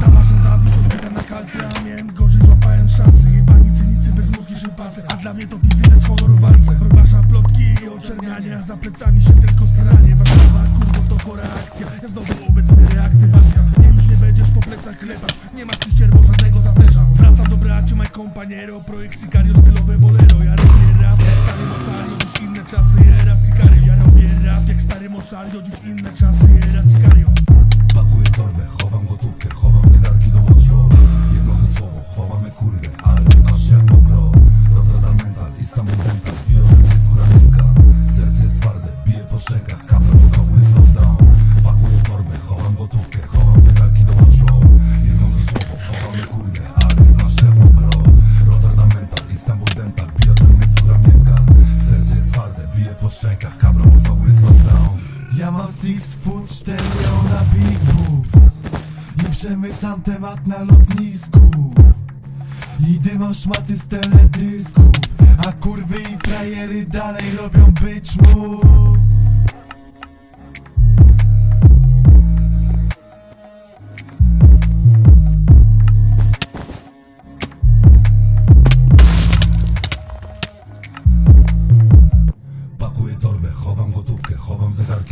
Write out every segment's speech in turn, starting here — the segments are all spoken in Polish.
Talarze zabić, odbyta na kalce, a miałem gorzej, złapałem szansę Jebani cynicy, bezmówki szympanse, a dla mnie to pizdy z honorowance Prowasza plotki i oczerniania, za plecami się tylko sranie Warszawa, kurwo, to chora akcja, ja znowu obecny reaktywacja Nie, już nie będziesz po plecach chlebać, nie ma ci cierwo żadnego zaplecza Wraca do braci, my kompaniero, projekt Sicario, stylowe bolero Ja robię rap, stary mocario, dziś inne czasy, era Sicario Ja robię rap, jak stary mocario, dziś inne czasy. Six foot 4 na big boobs I przemycam temat na lotnisku. I dymą szmaty z teledysków A kurwy i frajery dalej robią być mu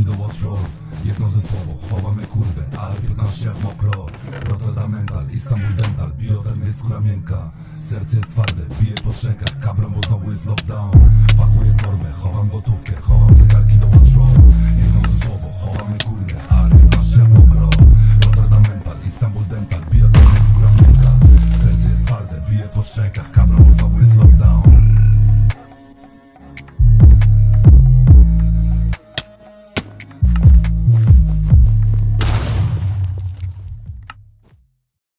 Do ostro, jedno ze słowo, chowamy kurwę, ale 15 jak mokro. Rotterdam mental, Istanbul dental, bioten jest skóra miękka. Serce jest twarde, bije po szczękach, kabrą bo znowu jest lockdown. Pakuję torbę, chowam gotówkę, chowam zegarki do ostro Jedno ze słowo, chowamy kurwę, ale 15 jak mokro. Rotterdam mental, Istanbul dental, bioten jest skóra miękka. Serce jest twarde, bije po szczękach, kabrą bo znowu jest lockdown.